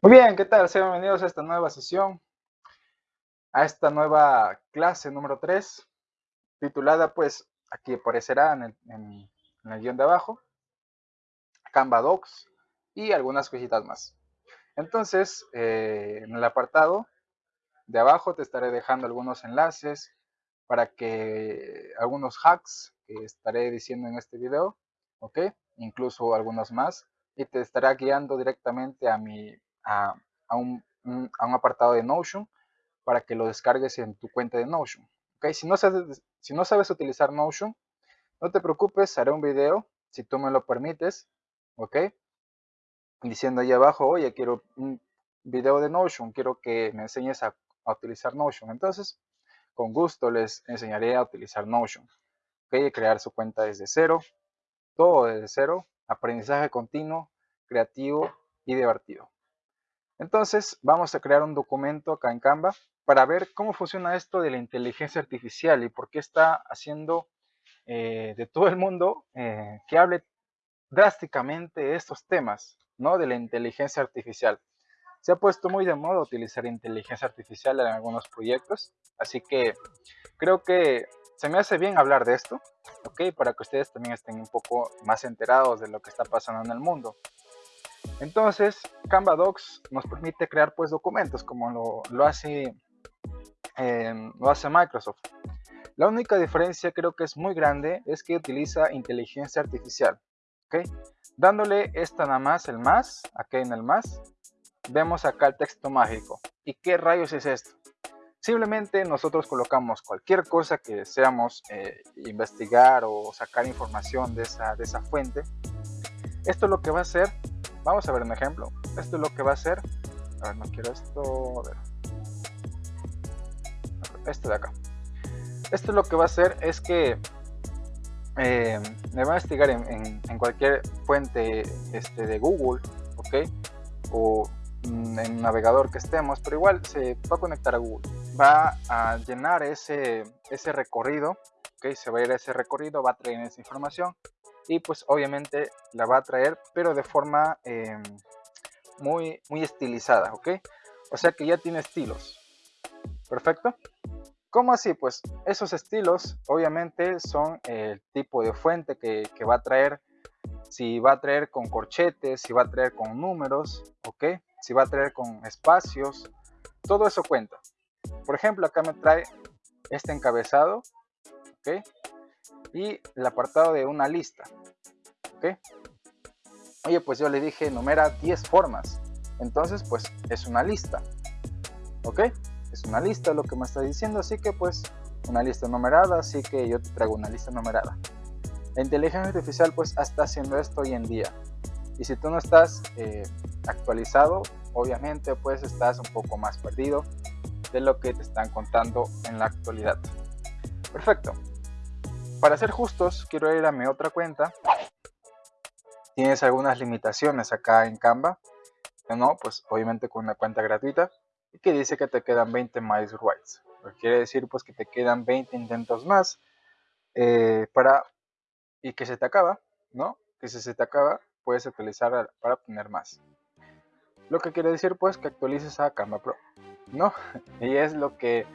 Muy bien, ¿qué tal? Sean bienvenidos a esta nueva sesión, a esta nueva clase número 3, titulada pues, aquí aparecerá en el, en el guion de abajo, Canva Docs y algunas cositas más. Entonces, eh, en el apartado de abajo te estaré dejando algunos enlaces para que algunos hacks que estaré diciendo en este video, ¿ok? Incluso algunos más, y te estará guiando directamente a, mi, a, un, a un apartado de Notion para que lo descargues en tu cuenta de Notion. ¿ok? Si no, sabes, si no sabes utilizar Notion, no te preocupes, haré un video, si tú me lo permites. Diciendo ahí abajo, oye, quiero un video de Notion, quiero que me enseñes a, a utilizar Notion. Entonces, con gusto les enseñaré a utilizar Notion. ¿ok? Crear su cuenta desde cero, todo desde cero, aprendizaje continuo, creativo y divertido. Entonces vamos a crear un documento acá en Canva para ver cómo funciona esto de la inteligencia artificial y por qué está haciendo eh, de todo el mundo eh, que hable drásticamente estos temas ¿no? de la inteligencia artificial. Se ha puesto muy de moda utilizar inteligencia artificial en algunos proyectos, así que creo que se me hace bien hablar de esto, ¿ok? Para que ustedes también estén un poco más enterados de lo que está pasando en el mundo. Entonces, Canva Docs nos permite crear pues documentos como lo, hace, lo hace Microsoft. La única diferencia creo que es muy grande es que utiliza inteligencia artificial. ¿ok? Dándole esta nada más, el más, aquí en el más, vemos acá el texto mágico. ¿Y qué rayos es esto? Simplemente nosotros colocamos cualquier cosa que deseamos eh, investigar o sacar información de esa, de esa fuente. Esto es lo que va a hacer, vamos a ver un ejemplo. Esto es lo que va a hacer, a ver, no quiero esto, a ver. Esto de acá. Esto lo que va a hacer es que eh, me va a investigar en, cualquier fuente este, de Google, ¿ok? O mm, en un navegador que estemos, pero igual se va a conectar a Google va a llenar ese, ese recorrido, ¿ok? Se va a ir a ese recorrido, va a traer esa información y pues obviamente la va a traer, pero de forma em, muy, muy estilizada, ¿ok? O sea que ya tiene estilos. Perfecto. ¿Cómo así? Pues esos estilos obviamente son el tipo de fuente que, que va a traer, si va a traer con corchetes, si va a traer con números, ¿ok? Si va a traer con espacios, todo eso cuenta. Por ejemplo, acá me trae este encabezado, ¿ok? Y el apartado de una lista, ¿ok? Oye, pues yo le dije, numera 10 formas. Entonces, pues es una lista, ¿ok? Es una lista lo que me está diciendo, así que pues una lista numerada, así que yo te traigo una lista numerada. La inteligencia artificial pues está haciendo esto hoy en día. Y si tú no estás eh, actualizado, obviamente pues estás un poco más perdido de lo que te están contando en la actualidad. Perfecto. Para ser justos, quiero ir a mi otra cuenta. Tienes algunas limitaciones acá en Canva. No, pues obviamente con una cuenta gratuita. Y que dice que te quedan 20 más rights. quiere decir pues que te quedan 20 intentos más. Eh, para y que se te acaba, ¿no? Que si se te acaba, puedes utilizar para obtener más. Lo que quiere decir pues que actualices a Canva Pro. ¿no? Y es lo que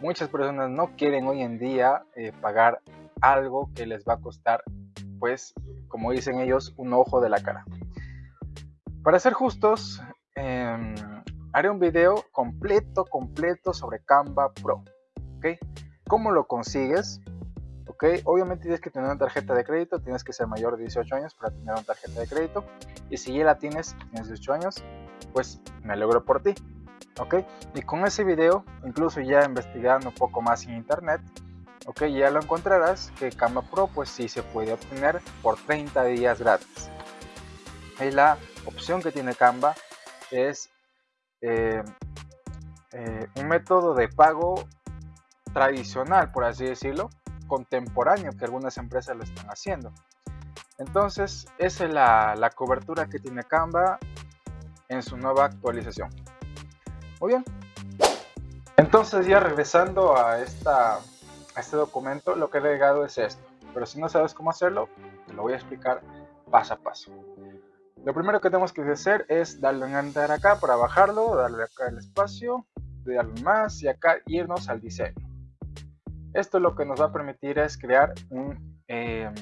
muchas personas no quieren hoy en día eh, pagar algo que les va a costar, pues, como dicen ellos, un ojo de la cara. Para ser justos, em, haré un video completo, completo sobre Canva Pro. ¿Ok? ¿Cómo lo consigues? ¿Ok? Obviamente tienes que tener una tarjeta de crédito, tienes que ser mayor de 18 años para tener una tarjeta de crédito. Y si ya la tienes, tienes 18 años, pues me alegro por ti. ¿ok? Y con ese video, incluso ya investigando un poco más en internet, ¿ok? Ya lo encontrarás que Canva Pro pues sí se puede obtener por 30 días gratis. Y la opción que tiene Canva es eh, eh, un método de pago tradicional, por así decirlo, contemporáneo que algunas empresas lo están haciendo. Entonces, esa es la, la cobertura que tiene Canva en su nueva actualización. Muy bien. Entonces ya regresando a, esta, este documento, lo que he agregado es esto. Pero si no sabes cómo hacerlo, te lo voy a explicar paso a paso. Lo primero que tenemos que hacer es darle un enter acá para bajarlo, darle acá el espacio, darle más y acá irnos al diseño. Esto lo que nos va a permitir es crear un, em,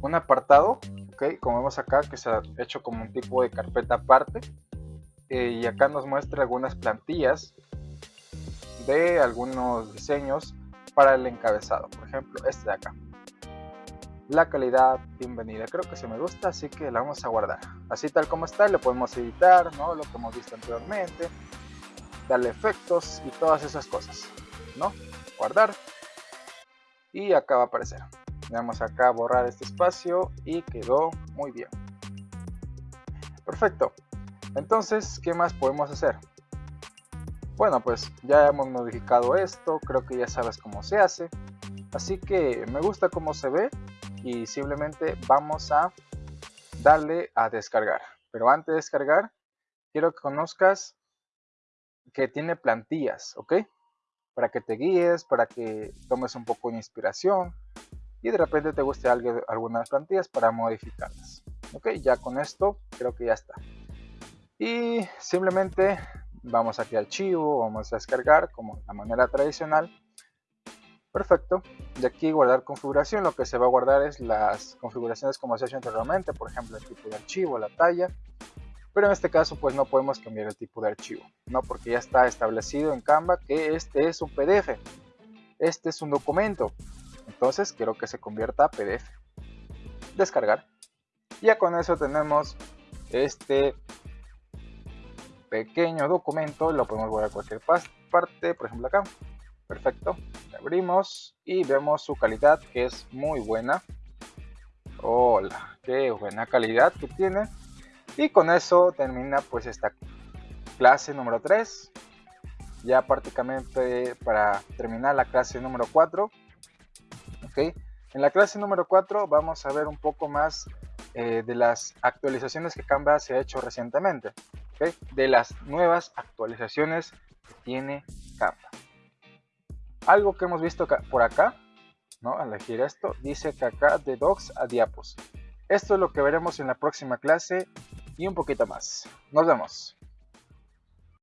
un apartado, ¿okay? como vemos acá, que se ha hecho como un tipo de carpeta aparte. Eh, y acá nos muestra algunas plantillas de algunos diseños para el encabezado. Por ejemplo, este de acá. La calidad, bienvenida. Creo que se me gusta, así que la vamos a guardar. Así tal como está, le podemos editar, ¿no? Lo que hemos visto anteriormente. Darle efectos y todas esas cosas, ¿no? Guardar. Y acá va a aparecer. Vamos acá borrar este espacio y quedó muy bien. Perfecto. Entonces, ¿qué más podemos hacer? Bueno, pues ya hemos modificado esto, creo que ya sabes cómo se hace. Así que me gusta cómo se ve y simplemente vamos a darle a descargar. Pero antes de descargar, quiero que conozcas que tiene plantillas, ¿ok? Para que te guíes, para que tomes un poco de inspiración y de repente te guste algunas plantillas para modificarlas. Ok, ya con esto creo que ya está. Y simplemente vamos aquí al archivo, vamos a descargar como la manera tradicional. Perfecto. De aquí guardar configuración, lo que se va a guardar es las configuraciones como se ha hecho anteriormente, por ejemplo el tipo de archivo, la talla. Pero en este caso pues no podemos cambiar el tipo de archivo, ¿no? Porque ya está establecido en Canva que este es un PDF. Este es un documento. Entonces quiero que se convierta a PDF. Descargar. Ya con eso tenemos este pequeño documento, lo podemos guardar a cualquier parte, por ejemplo acá. Perfecto, abrimos y vemos su calidad que es muy buena. Hola, qué buena calidad que tiene. Y con eso termina pues esta clase número 3. Ya prácticamente para terminar la clase número 4. En la clase número 4 vamos a ver un poco más eh, de las actualizaciones que Canva se ha hecho recientemente de las nuevas actualizaciones que tiene Canva. Algo que hemos visto por acá, ¿no? al elegir esto, dice que acá de docs a diapos. Esto es lo que veremos en la próxima clase y un poquito más. Nos vemos.